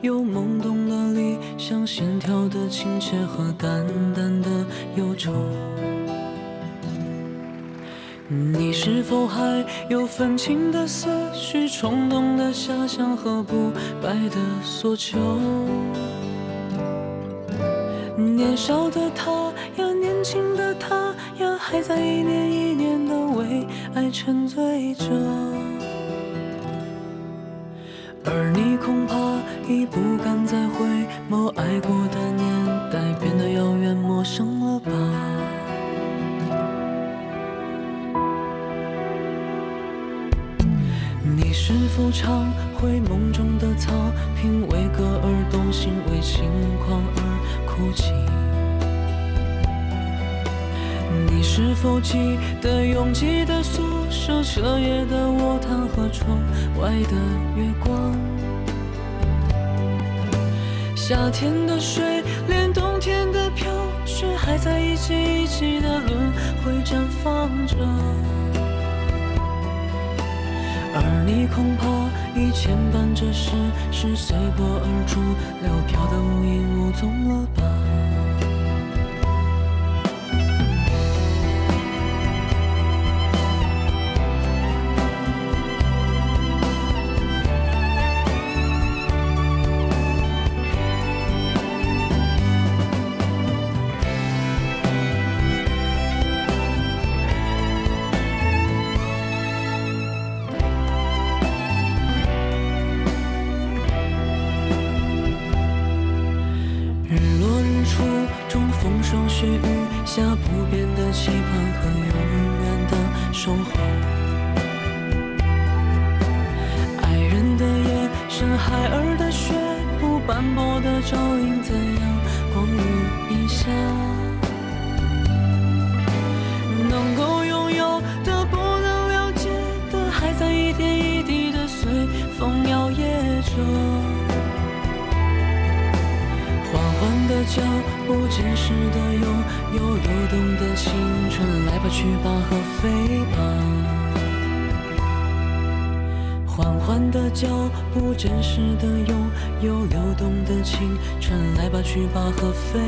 有懵懂的理想，线条的亲切和淡淡的忧愁。你是否还有愤青的思绪、冲动的遐想和不败的索求？年少的他呀，年轻的他呀，还在一年一年的为爱沉醉着。已不敢再回眸，爱过的年代变得遥远陌生了吧？你是否常回梦中的草坪，为歌而动心，为轻狂而哭泣？你是否记得拥挤的宿舍、彻夜的卧谈和窗外的月光？夏天的水，连冬天的飘雪，还在一起一起的轮回绽放着。而你恐怕已牵绊着世事随波而逐，流飘的无影无踪守候。爱人的夜，深海儿的血，不斑驳的照映在阳光雨一下。能够拥有的，不能了解的，还在一点一滴的随风摇曳着。缓缓的脚步，真实的拥来吧去吧和飞吧。缓缓的脚步，真实的拥有流动的青春，来吧去吧和飞